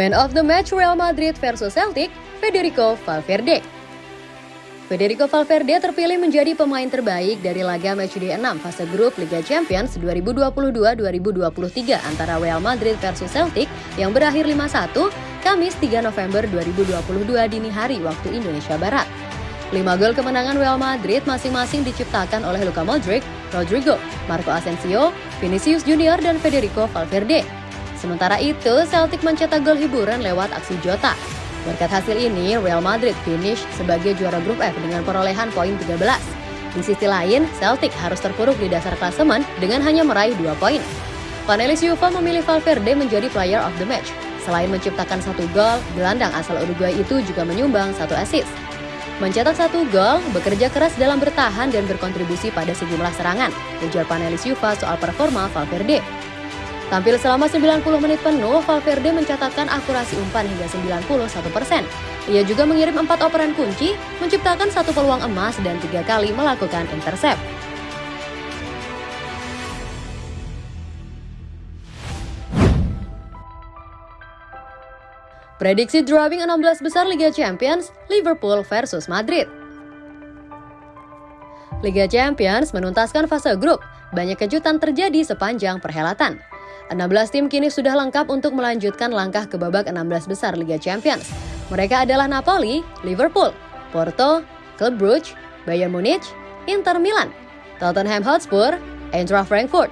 Man of the match Real Madrid versus Celtic, Federico Valverde. Federico Valverde terpilih menjadi pemain terbaik dari laga matchday 6 fase grup Liga Champions 2022-2023 antara Real Madrid versus Celtic yang berakhir 5-1 Kamis 3 November 2022 dini hari waktu Indonesia Barat. 5 gol kemenangan Real Madrid masing-masing diciptakan oleh Luka Modric, Rodrigo, Marco Asensio, Vinicius Junior, dan Federico Valverde. Sementara itu, Celtic mencetak gol hiburan lewat aksi Jota. Berkat hasil ini, Real Madrid finish sebagai juara grup F dengan perolehan poin 13. Di sisi lain, Celtic harus terpuruk di dasar klasemen dengan hanya meraih 2 poin. Panelis Juve memilih Valverde menjadi player of the match. Selain menciptakan satu gol, gelandang asal Uruguay itu juga menyumbang satu assist. Mencetak satu gol, bekerja keras dalam bertahan dan berkontribusi pada sejumlah serangan, ujar panelis Juve soal performa Valverde. Tampil selama 90 menit penuh, Valverde mencatatkan akurasi umpan hingga 91 persen. Ia juga mengirim empat operan kunci, menciptakan satu peluang emas dan tiga kali melakukan intercept. Prediksi drawing 16 besar Liga Champions, Liverpool versus Madrid. Liga Champions menuntaskan fase grup, banyak kejutan terjadi sepanjang perhelatan. 16 tim kini sudah lengkap untuk melanjutkan langkah ke babak 16 besar Liga Champions. Mereka adalah Napoli, Liverpool, Porto, Club Brugge, Bayern Munich, Inter Milan, Tottenham Hotspur, Eintracht Frankfurt,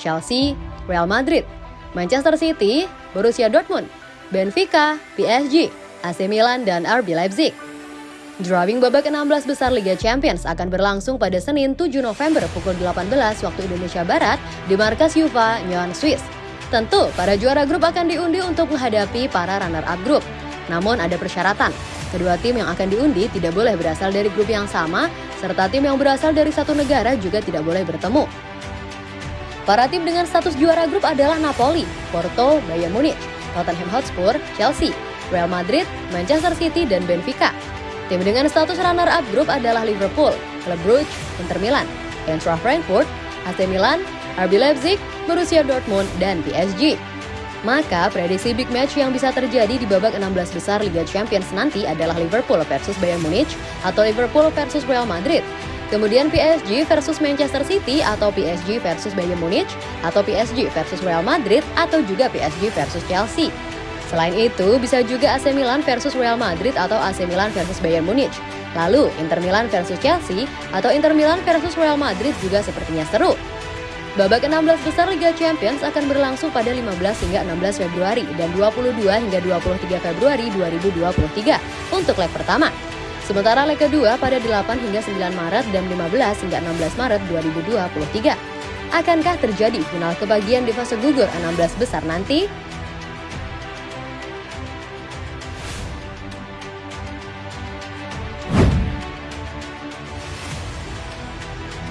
Chelsea, Real Madrid, Manchester City, Borussia Dortmund, Benfica, PSG, AC Milan, dan RB Leipzig. Drawing babak 16 besar Liga Champions akan berlangsung pada Senin 7 November pukul 18 waktu Indonesia Barat di markas Juva, Nyon, Swiss. Tentu, para juara grup akan diundi untuk menghadapi para runner-up grup. Namun ada persyaratan. Kedua tim yang akan diundi tidak boleh berasal dari grup yang sama, serta tim yang berasal dari satu negara juga tidak boleh bertemu. Para tim dengan status juara grup adalah Napoli, Porto, Bayern Munich, Tottenham Hotspur, Chelsea, Real Madrid, Manchester City, dan Benfica. Tim dengan status runner-up grup adalah Liverpool, Club Brugge, Inter Milan, Eintracht Frankfurt, AC Milan, RB Leipzig, Borussia Dortmund, dan PSG. Maka prediksi big match yang bisa terjadi di babak 16 besar Liga Champions nanti adalah Liverpool versus Bayern Munich atau Liverpool versus Real Madrid. Kemudian PSG versus Manchester City atau PSG versus Bayern Munich atau PSG versus Real Madrid atau juga PSG versus Chelsea. Selain itu, bisa juga AC Milan versus Real Madrid atau AC Milan versus Bayern Munich. Lalu, Inter Milan versus Chelsea atau Inter Milan versus Real Madrid juga sepertinya seru. Babak 16 besar Liga Champions akan berlangsung pada 15 hingga 16 Februari dan 22 hingga 23 Februari 2023 untuk leg pertama. Sementara leg kedua pada 8 hingga 9 Maret dan 15 hingga 16 Maret 2023. Akankah terjadi final kebagian di fase gugur 16 besar nanti?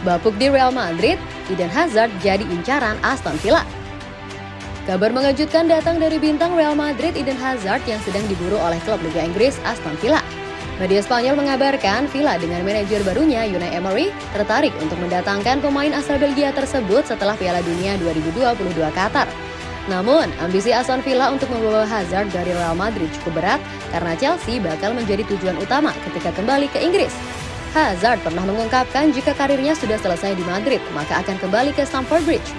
Bapuk di Real Madrid, Eden Hazard jadi incaran Aston Villa. Kabar mengejutkan datang dari bintang Real Madrid Eden Hazard yang sedang diburu oleh klub Liga Inggris Aston Villa. Media Spanyol mengabarkan Villa dengan manajer barunya Unai Emery tertarik untuk mendatangkan pemain asal Belgia tersebut setelah Piala Dunia 2022 Qatar. Namun, ambisi Aston Villa untuk membawa Hazard dari Real Madrid cukup berat karena Chelsea bakal menjadi tujuan utama ketika kembali ke Inggris. Hazard pernah mengungkapkan jika karirnya sudah selesai di Madrid, maka akan kembali ke Stamford Bridge.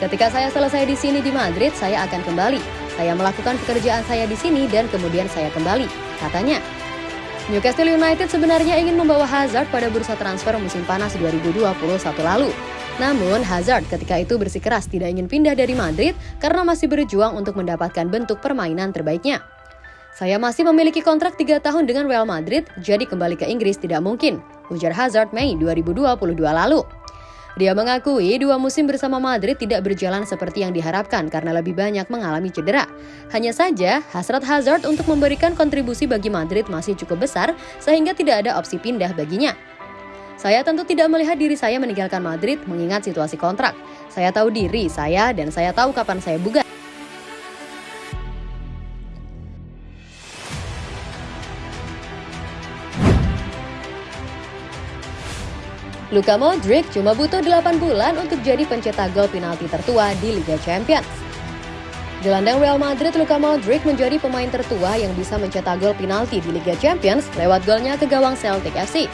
Ketika saya selesai di sini di Madrid, saya akan kembali. Saya melakukan pekerjaan saya di sini dan kemudian saya kembali, katanya. Newcastle United sebenarnya ingin membawa Hazard pada bursa transfer musim panas 2021 lalu. Namun, Hazard ketika itu bersikeras tidak ingin pindah dari Madrid karena masih berjuang untuk mendapatkan bentuk permainan terbaiknya. Saya masih memiliki kontrak 3 tahun dengan Real Madrid, jadi kembali ke Inggris tidak mungkin, ujar Hazard Mei 2022 lalu. Dia mengakui dua musim bersama Madrid tidak berjalan seperti yang diharapkan karena lebih banyak mengalami cedera. Hanya saja, hasrat Hazard untuk memberikan kontribusi bagi Madrid masih cukup besar sehingga tidak ada opsi pindah baginya. Saya tentu tidak melihat diri saya meninggalkan Madrid mengingat situasi kontrak. Saya tahu diri saya dan saya tahu kapan saya buga. Luka Modric cuma butuh 8 bulan untuk jadi pencetak gol penalti tertua di Liga Champions. Gelandang Real Madrid Luka Modric menjadi pemain tertua yang bisa mencetak gol penalti di Liga Champions lewat golnya ke gawang Celtic FC.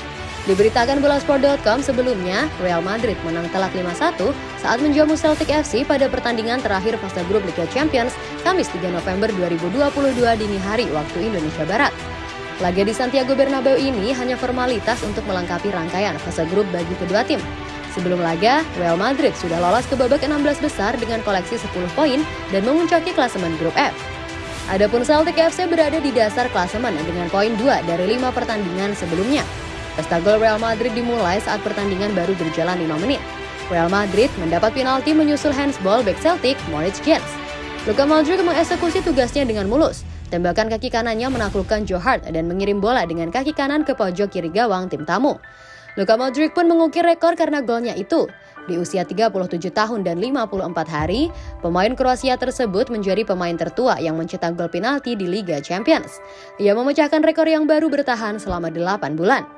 Diberitakan bolasport.com sebelumnya, Real Madrid menang telak 5-1 saat menjamu Celtic FC pada pertandingan terakhir fase grup Liga Champions Kamis 3 November 2022 dini hari waktu Indonesia Barat. Laga di Santiago Bernabeu ini hanya formalitas untuk melengkapi rangkaian fase grup bagi kedua tim. Sebelum laga, Real Madrid sudah lolos ke babak 16 besar dengan koleksi 10 poin dan memuncaki klasemen grup F. Adapun Celtic FC berada di dasar klasemen dengan poin 2 dari 5 pertandingan sebelumnya. Pesta gol Real Madrid dimulai saat pertandingan baru berjalan 5 menit. Real Madrid mendapat penalti menyusul handsball back Celtic, Moritz Jens. Luka Modric mengeksekusi tugasnya dengan mulus. Tembakan kaki kanannya menaklukkan Joe Hart dan mengirim bola dengan kaki kanan ke pojok kiri gawang tim tamu. Luka Modric pun mengukir rekor karena golnya itu. Di usia 37 tahun dan 54 hari, pemain Kroasia tersebut menjadi pemain tertua yang mencetak gol penalti di Liga Champions. Ia memecahkan rekor yang baru bertahan selama 8 bulan.